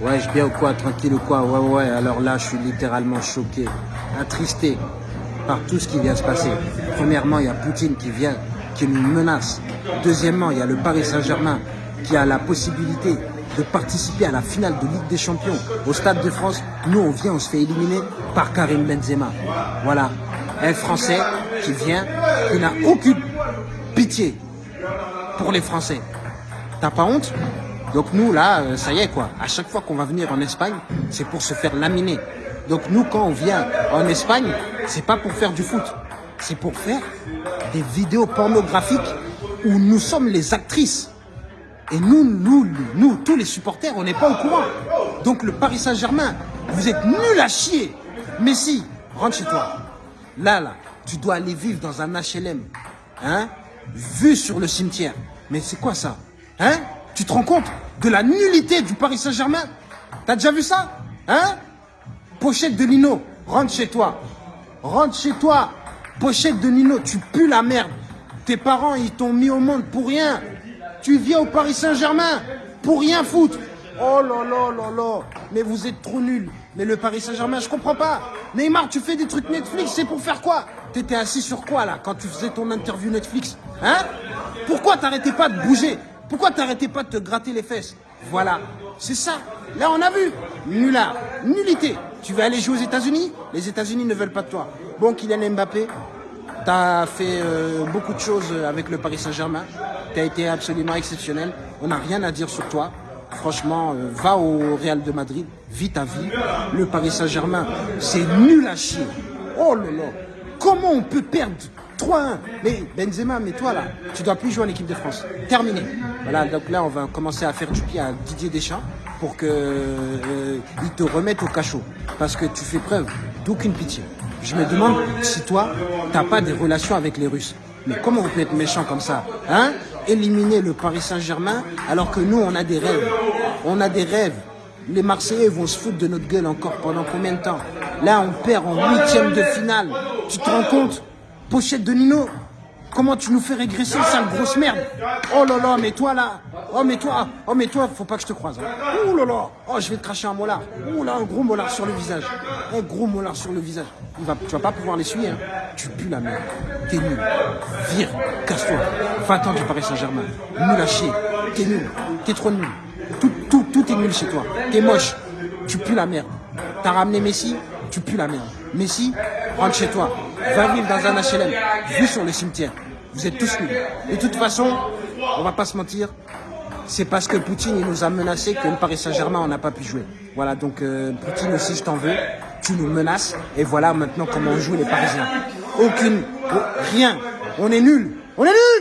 Ouais, je bien ou quoi, tranquille ou quoi Ouais, ouais, alors là, je suis littéralement choqué, attristé par tout ce qui vient se passer. Premièrement, il y a Poutine qui vient, qui nous menace. Deuxièmement, il y a le Paris Saint-Germain qui a la possibilité de participer à la finale de Ligue des Champions au Stade de France. Nous, on vient, on se fait éliminer par Karim Benzema. Voilà, un Français qui vient, qui n'a aucune pitié pour les Français. T'as pas honte? Donc nous, là, euh, ça y est quoi. À chaque fois qu'on va venir en Espagne, c'est pour se faire laminer. Donc nous, quand on vient en Espagne, c'est pas pour faire du foot. C'est pour faire des vidéos pornographiques où nous sommes les actrices. Et nous, nous, nous, tous les supporters, on n'est pas au courant. Donc le Paris Saint-Germain, vous êtes nuls à chier. Messi, rentre chez toi. Là, là, tu dois aller vivre dans un HLM. Hein Vu sur le cimetière. Mais c'est quoi ça Hein? Tu te rends compte? De la nullité du Paris Saint-Germain T'as déjà vu ça Hein? Pochette de Nino, rentre chez toi. Rentre chez toi. Pochette de Nino, tu pues la merde. Tes parents, ils t'ont mis au monde pour rien. Tu viens au Paris Saint-Germain pour rien foutre. Oh là là là là. Mais vous êtes trop nuls. Mais le Paris Saint-Germain, je comprends pas. Neymar, tu fais des trucs Netflix, c'est pour faire quoi? T'étais assis sur quoi là quand tu faisais ton interview Netflix Hein? Pourquoi t'arrêtais pas de bouger? Pourquoi t'arrêtais pas de te gratter les fesses? Voilà, c'est ça. Là, on a vu. Nulard, nullité. Tu veux aller jouer aux États-Unis? Les États-Unis ne veulent pas de toi. Bon, Kylian Mbappé, tu as fait euh, beaucoup de choses avec le Paris Saint-Germain. Tu as été absolument exceptionnel. On n'a rien à dire sur toi. Franchement, euh, va au Real de Madrid, vis ta vie. Le Paris Saint-Germain, c'est nul à chier. Oh là là, comment on peut perdre 3-1 Mais Benzema, mais toi là, tu dois plus jouer en équipe de France. Terminé. Voilà, donc là, on va commencer à faire du pied à Didier Deschamps pour qu'il euh, te remette au cachot. Parce que tu fais preuve d'aucune pitié. Je me demande si toi, tu n'as pas des relations avec les Russes. Mais comment on peut être méchant comme ça Hein? Éliminer le Paris Saint-Germain alors que nous, on a des rêves. On a des rêves. Les Marseillais vont se foutre de notre gueule encore pendant combien de temps? Là, on perd en huitième de finale. Tu te rends compte? Pochette de Nino Comment tu nous fais régresser, sale grosse merde Oh là là, mais toi là Oh mais toi, oh mais toi, faut pas que je te croise. Ouh là là Oh, je vais te cracher un molar. Ouh là, un gros molar sur le visage. Un gros molar sur le visage. Tu vas pas pouvoir l'essuyer. Hein. Tu pues la merde. T'es nul. Vire, casse-toi. Va-t'en du Paris Saint-Germain. Nul à chier. T'es nul. T'es trop nul. Tout, tout, tout est nul chez toi. T'es moche. Tu pues la merde. T'as ramené Messi, tu pues la merde. Messi, rentre chez toi. Va vivre dans un HLM. Vu sur le cimetière. Vous êtes tous nuls. De toute façon, on va pas se mentir, c'est parce que Poutine il nous a menacé que le Paris Saint-Germain on n'a pas pu jouer. Voilà, donc euh, Poutine aussi je t'en veux, tu nous menaces, et voilà maintenant comment on joue les Parisiens. Aucune, rien, on est nuls, on est nuls